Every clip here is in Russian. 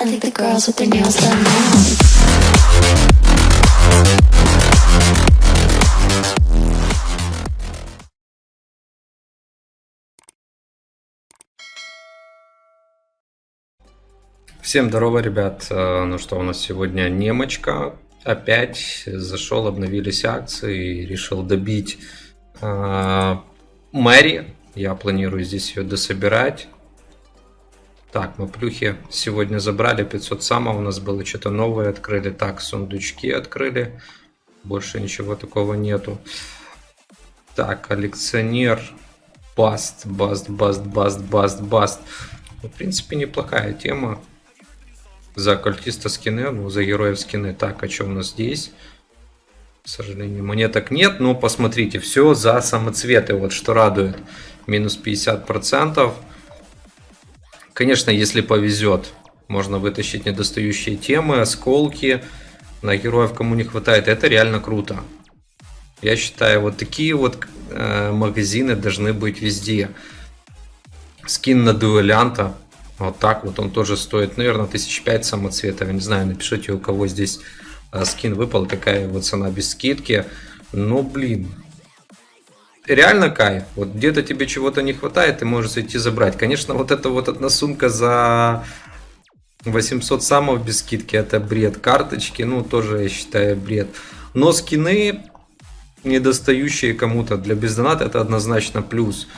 I think the girls with their nails done now. Всем здорово, ребят. Э, Ну что, у нас сегодня немочка. Опять зашел, обновились акции, решил добить э, Мэри. Я планирую здесь ее дособирать. Так, мы плюхи сегодня забрали 500 самов, у нас было что-то новое, открыли. Так, сундучки открыли. Больше ничего такого нету. Так, коллекционер. Баст, баст, баст, баст, баст, баст. Ну, В принципе, неплохая тема. За оккультиста скины, ну, за героев скины. Так, а что у нас здесь? К сожалению, монеток нет, но посмотрите, все за самоцветы, вот что радует. Минус 50%. Конечно, если повезет, можно вытащить недостающие темы, осколки. На героев, кому не хватает, это реально круто. Я считаю, вот такие вот э, магазины должны быть везде. Скин на дуэлянта. Вот так вот он тоже стоит, наверное, тысяч пять самоцветов. Я не знаю, напишите, у кого здесь э, скин выпал, какая его цена без скидки. Но, блин, реально кайф. Вот где-то тебе чего-то не хватает, ты можешь зайти забрать. Конечно, вот эта вот одна сумка за 800 самов без скидки, это бред. Карточки, ну, тоже, я считаю, бред. Но скины, недостающие кому-то для бездоната, это однозначно плюс.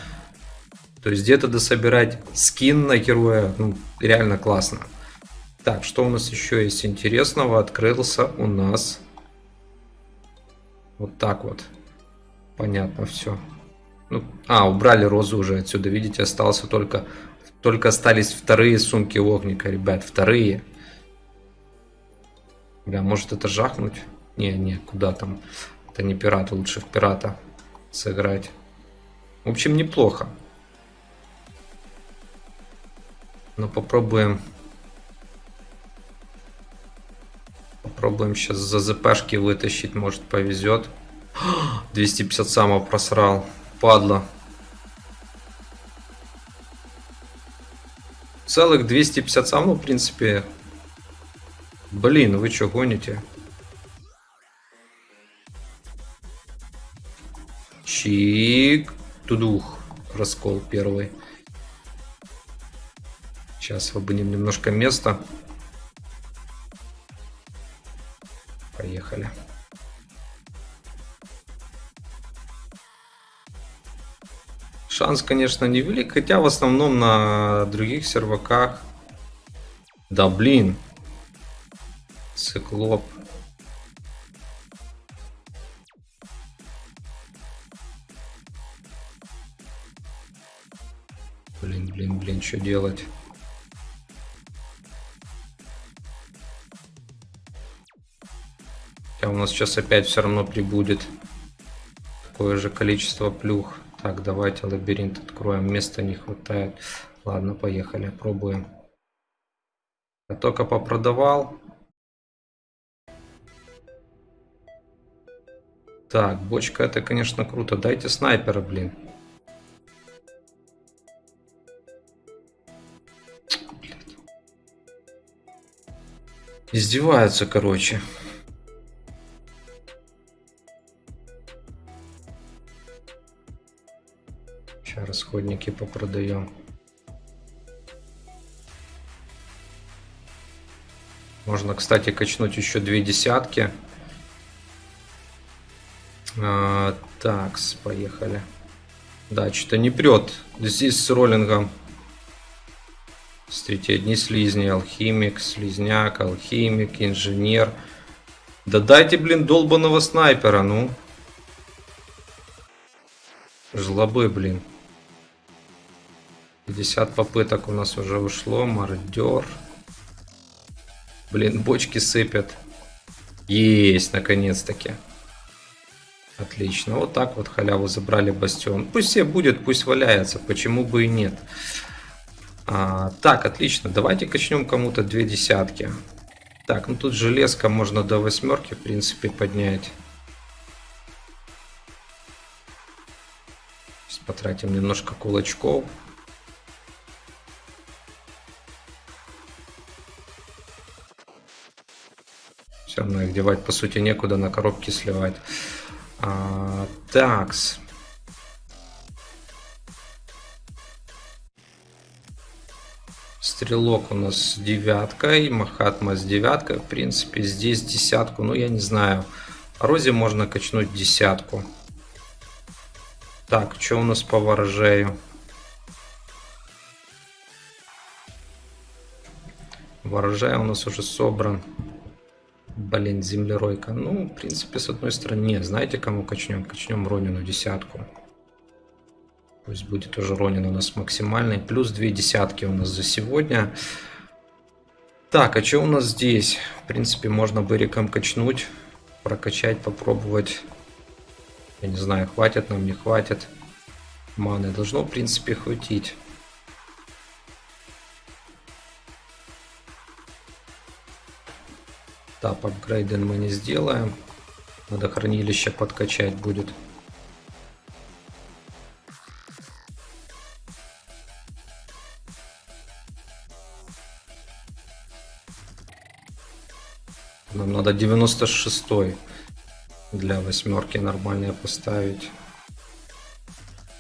То есть где-то дособирать скин на героя, ну, реально классно. Так, что у нас еще есть интересного? Открылся у нас вот так вот. Понятно все. Ну, а, убрали розу уже отсюда, видите, остался только, только остались вторые сумки огника, ребят, вторые. Бля, может это жахнуть? Не, не, куда там? Это не пират, лучше в пирата сыграть. В общем, неплохо. Но попробуем. Попробуем сейчас за ЗПшки вытащить, может повезет. 250 самов просрал. Падла. Целых 250 самов, в принципе. Блин, вы что гоните? Чик. Тудух. Раскол первый. Сейчас освободим немножко места. Поехали. Шанс, конечно, невелик, хотя в основном на других серваках. Да блин. Циклоп. Блин, блин, блин, что делать? Хотя у нас сейчас опять все равно прибудет такое же количество плюх. Так, давайте лабиринт откроем. Места не хватает. Ладно, поехали, пробуем. Я только попродавал. Так, бочка это, конечно, круто. Дайте снайпера, блин. Издеваются, короче. Расходники попродаем. Можно, кстати, качнуть еще две десятки. А, так, поехали. Да, что-то не прет. Здесь с роллингом. Смотрите, одни слизни. Алхимик, слизняк, алхимик, инженер. Да дайте, блин, долбаного снайпера, ну. Жлобы, блин. 50 попыток у нас уже ушло. Мародер. Блин, бочки сыпят. Есть, наконец-таки. Отлично. Вот так вот халяву забрали бастион. Пусть себе будет, пусть валяется. Почему бы и нет. А, так, отлично. Давайте качнем кому-то две десятки. Так, ну тут железка можно до восьмерки, в принципе, поднять. Потратим немножко кулачков. Все равно их девать, по сути, некуда, на коробки сливать. А, такс. Стрелок у нас с девяткой, Махатма с девяткой. В принципе, здесь десятку, ну, я не знаю. Розе можно качнуть десятку. Так, что у нас по ворожею? Ворожай у нас уже собран. Блин, землеройка. Ну, в принципе, с одной стороны, нет. Знаете, кому качнем? Качнем Ронину десятку. Пусть будет уже Ронин у нас максимальный. Плюс две десятки у нас за сегодня. Так, а что у нас здесь? В принципе, можно быриком качнуть. Прокачать, попробовать. Я не знаю, хватит нам, не хватит. Маны должно, в принципе, хватить. Тап апгрейден мы не сделаем. Надо хранилище подкачать будет. Нам надо 96 для восьмерки нормальные поставить.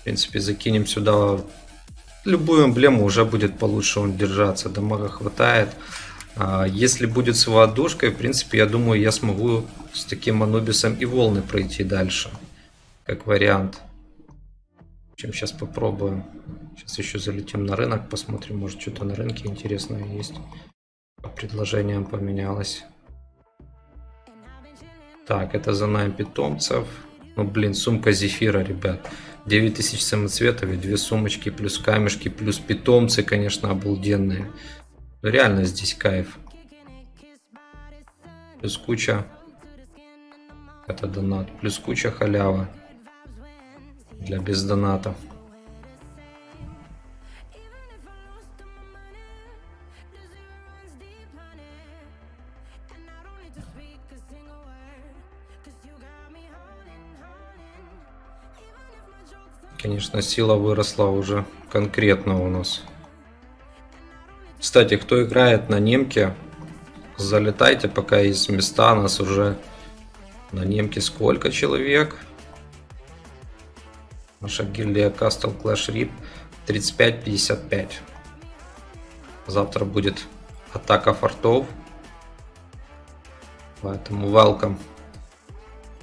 В принципе, закинем сюда любую эмблему, уже будет получше он держаться. Дамага хватает. А, если будет с водушкой, в принципе, я думаю, я смогу с таким Анубисом и волны пройти дальше. Как вариант. Чем сейчас попробуем. Сейчас еще залетим на рынок, посмотрим, может что-то на рынке интересное есть. По предложениям поменялось. Так, это за нами питомцев. Ну, блин, сумка зефира, ребят. 9000 самоцветов и две сумочки, плюс камешки, плюс питомцы, конечно, обалденные. Реально здесь кайф. Плюс куча... Это донат. Плюс куча халява. Для без. Конечно, сила выросла уже конкретно у нас. Кстати, кто играет на немке, залетайте, пока есть места. Нас уже на немке сколько человек? Наша гильдия Castle Clash Rip 35-55. Завтра будет атака фортов. Поэтому welcome.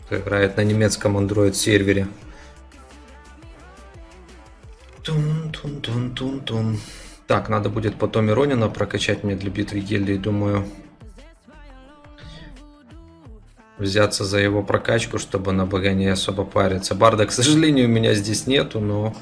Кто играет на немецком Android сервере. Тун-тун-тун-тун-тун. Так, надо будет потом Иронина прокачать мне для битвы гильдии, думаю. Взяться за его прокачку, чтобы на БГ не особо париться. Барда, к сожалению, у меня здесь нету, но...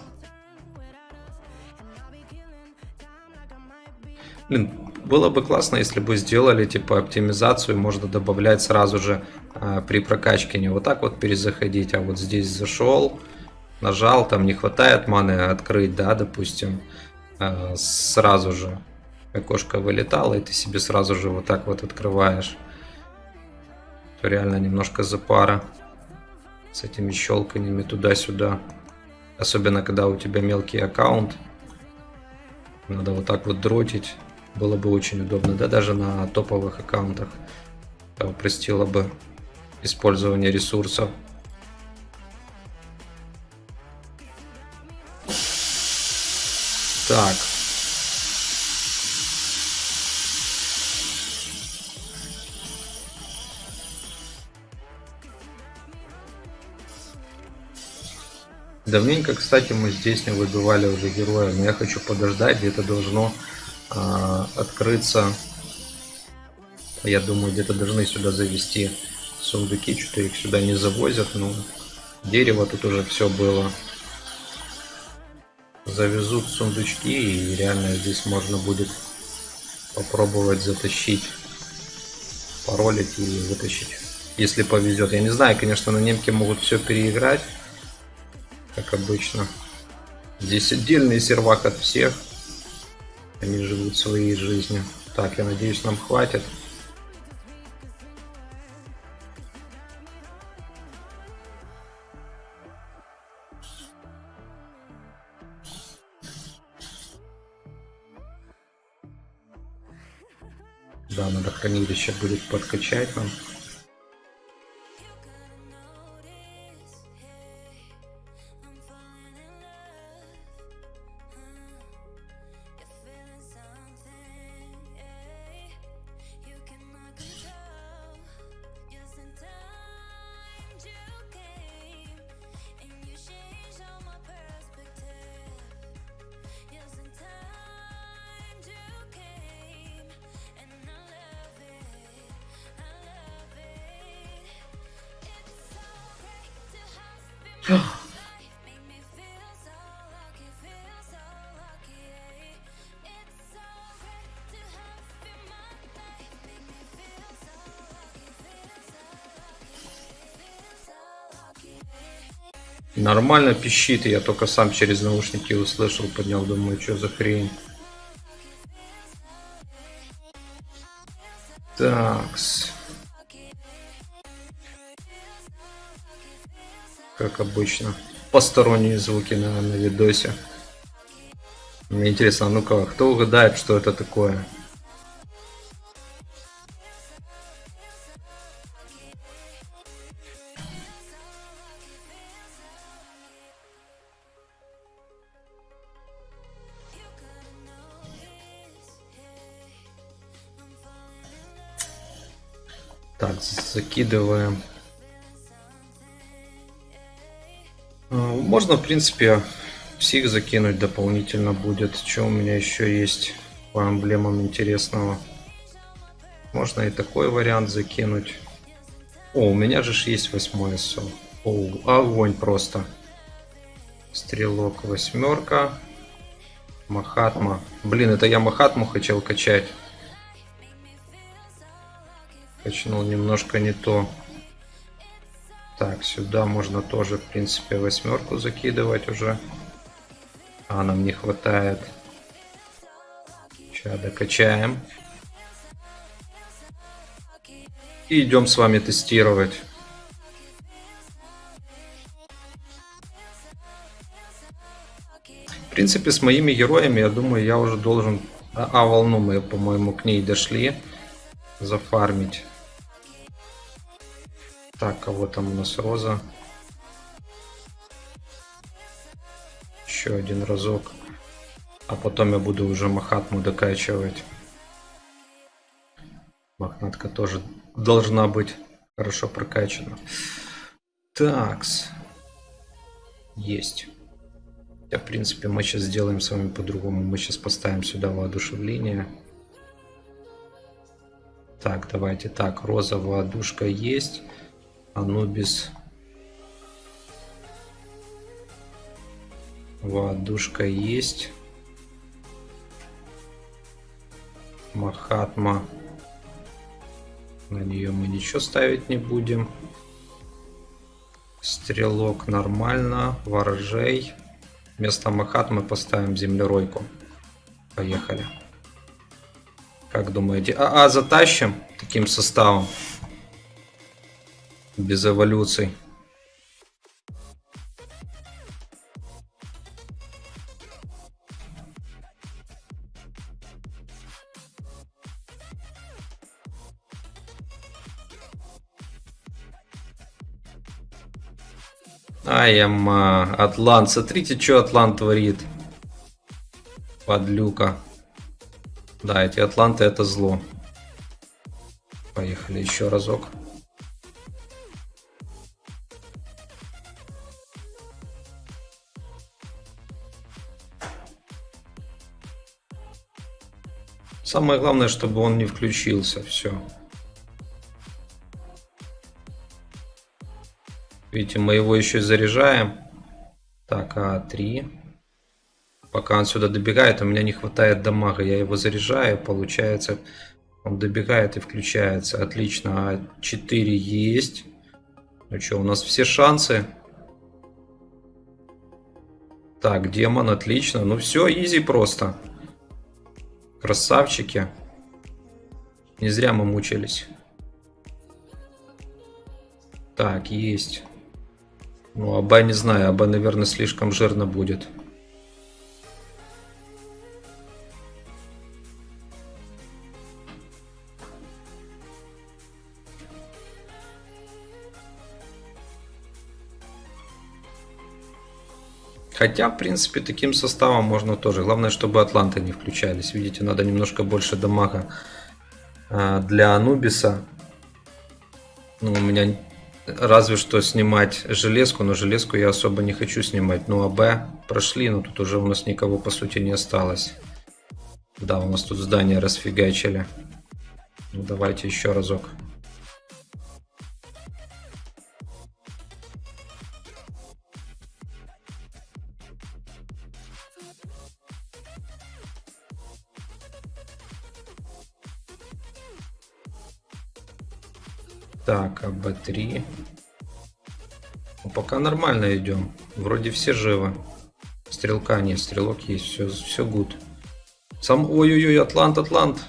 Блин, было бы классно, если бы сделали типа оптимизацию, можно добавлять сразу же а, при прокачке, не вот так вот перезаходить, а вот здесь зашел, нажал, там не хватает маны открыть, да, допустим, Э, сразу же окошко вылетало, и ты себе сразу же вот так вот открываешь. То реально немножко запара с этими щелканиями туда-сюда. Особенно, когда у тебя мелкий аккаунт. Надо вот так вот дротить. Было бы очень удобно. Да, даже на топовых аккаунтах. Это упростило бы использование ресурсов. Так. Давненько, кстати, мы здесь не выбивали уже героя, но я хочу подождать, где-то должно э, открыться. Я думаю, где-то должны сюда завести сундуки, что-то их сюда не завозят, но дерево тут уже все было завезут сундучки и реально здесь можно будет попробовать затащить, паролить и вытащить. Если повезет. Я не знаю, конечно, на немке могут все переиграть, как обычно. Здесь отдельный сервак от всех. Они живут своей жизнью. Так, я надеюсь, нам хватит. Да, надо хранилище будет подкачать нам. Нормально пищит, я только сам через наушники услышал, поднял, думаю, что за хрень. Как обычно. Посторонние звуки на, на видосе. Мне интересно, а ну-ка, кто угадает, что это такое? Так, закидываем. Можно, в принципе, псих закинуть дополнительно будет. Что у меня еще есть по эмблемам интересного? Можно и такой вариант закинуть. О, у меня же есть восьмой СО. О, огонь просто. Стрелок восьмерка. Махатма. Блин, это я Махатму хотел качать. Качнул немножко не то. Так, сюда можно тоже, в принципе, восьмерку закидывать уже. А нам не хватает. Сейчас докачаем. И идем с вами тестировать. В принципе, с моими героями, я думаю, я уже должен... А, а волну мы, по-моему, к ней дошли. Зафармить. Так, кого там у нас Роза? Еще один разок. А потом я буду уже Махатму докачивать. Мохнатка тоже должна быть хорошо прокачана. Такс. Есть. Да, в принципе, мы сейчас сделаем с вами по-другому. Мы сейчас поставим сюда воодушевление. Так, давайте так. Роза, воодушка есть. Анубис. Воодушка есть. Махатма. На нее мы ничего ставить не будем. Стрелок нормально. Воржей. Вместо Махатмы поставим землеройку. Поехали. Как думаете? А, а затащим таким составом? Без эволюций. Ай, ама, Атлант. Смотрите, что Атлант творит. Подлюка. Да, эти Атланты это зло. Поехали еще разок. Самое главное, чтобы он не включился. Все. Видите, мы его еще заряжаем. Так, А3. Пока он сюда добегает, у меня не хватает дамага. Я его заряжаю, получается, он добегает и включается. Отлично, А4 есть. Ну что, у нас все шансы. Так, демон, отлично. Ну все, изи просто. Красавчики. Не зря мы мучились. Так, есть. Ну, Аба не знаю, Аба, наверное, слишком жирно будет. Хотя, в принципе, таким составом можно тоже. Главное, чтобы Атланты не включались. Видите, надо немножко больше дамага а, для Анубиса. Ну, у меня разве что снимать железку, но железку я особо не хочу снимать. Ну, а Б прошли, но тут уже у нас никого, по сути, не осталось. Да, у нас тут здание расфигачили. Ну, давайте еще разок. Так, АБ3. Ну, пока нормально идем. Вроде все живы. Стрелка нет, стрелок есть, все, все good. Сам, ой-ой-ой, Атлант, Атлант.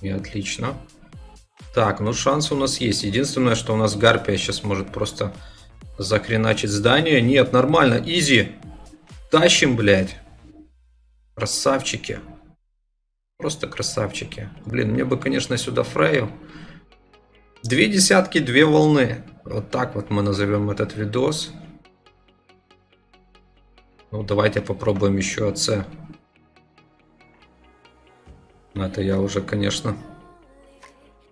И отлично. Так, ну шанс у нас есть. Единственное, что у нас Гарпия сейчас может просто захреначить здание. Нет, нормально, easy. Тащим, блядь. Красавчики. Просто красавчики. Блин, мне бы, конечно, сюда Фрею. Две десятки, две волны. Вот так вот мы назовем этот видос. Ну, давайте попробуем еще АЦ. Это я уже, конечно...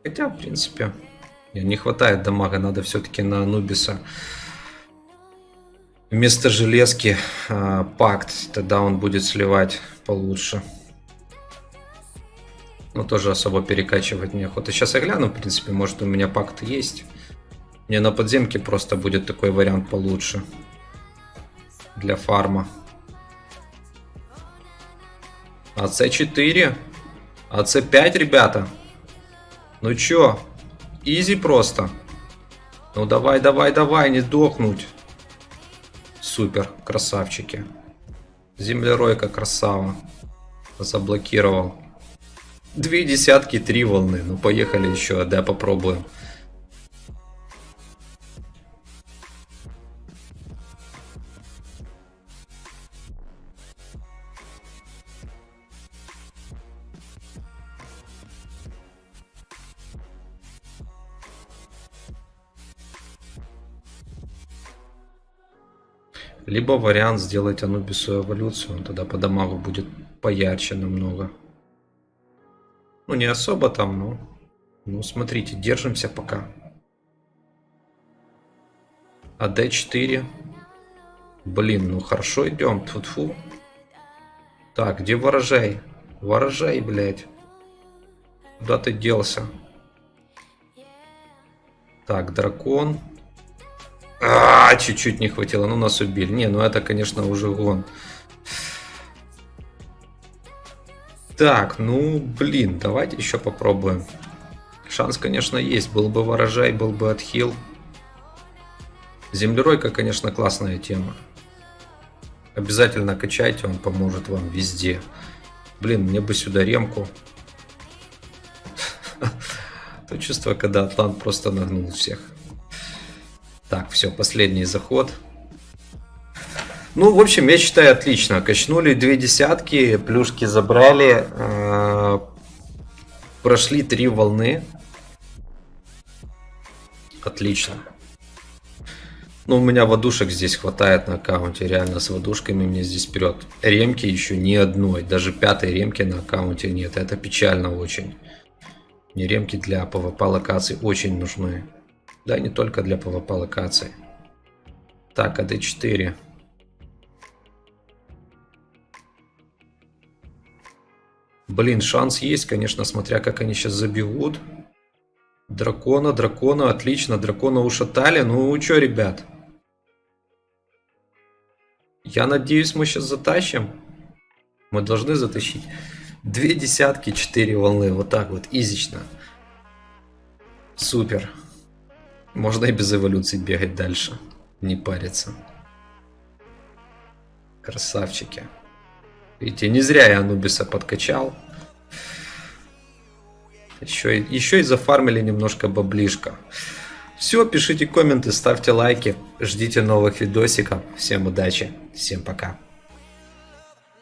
Хотя, в принципе, не хватает дамага. Надо все-таки на Анубиса вместо железки э, пакт. Тогда он будет сливать получше. Но тоже особо перекачивать неохота. Сейчас я гляну, в принципе, может у меня пакт есть. Мне на подземке просто будет такой вариант получше для фарма. АЦ4. АЦ5, ребята. Ну чё? Изи просто. Ну давай, давай, давай, не дохнуть. Супер, красавчики. Землеройка красава. Заблокировал. Две десятки, три волны. Ну поехали еще, да, попробуем. Либо вариант сделать Анубису эволюцию, он тогда по дамагу будет поярче намного. Ну, не особо там, но... Ну, смотрите, держимся пока. АД4. Блин, ну хорошо идем. Тьфу -тьфу. Так, где ворожай? Ворожай, блядь. Куда ты делся? Так, дракон. А, чуть-чуть не хватило. Ну, нас убили. Не, ну это, конечно, уже гон. Так, ну, блин, давайте еще попробуем. Шанс, конечно, есть. Был бы ворожай, был бы отхил. Землеройка, конечно, классная тема. Обязательно качайте, он поможет вам везде. Блин, мне бы сюда ремку. То чувство, когда Атлант просто нагнул всех. Так, все, последний заход. Ну, в общем, я считаю, отлично. Качнули две десятки, плюшки забрали. Э прошли три волны. Отлично. Ну, у меня водушек здесь хватает на аккаунте. Реально, с водушками мне здесь вперед. Ремки еще ни одной. Даже пятой ремки на аккаунте нет. Это печально очень. Мне ремки для PvP локаций очень нужны. Да, не только для PvP локаций. Так, АД4. Блин, шанс есть, конечно, смотря как они сейчас забегут. Дракона, дракона, отлично, дракона ушатали. Ну, что, ребят? Я надеюсь, мы сейчас затащим. Мы должны затащить. Две десятки, четыре волны, вот так вот, изично. Супер. Можно и без эволюции бегать дальше. Не париться. Красавчики. Видите, не зря я Анубиса подкачал. Еще, еще и зафармили немножко баблишка. Все, пишите комменты, ставьте лайки. Ждите новых видосиков. Всем удачи. Всем пока.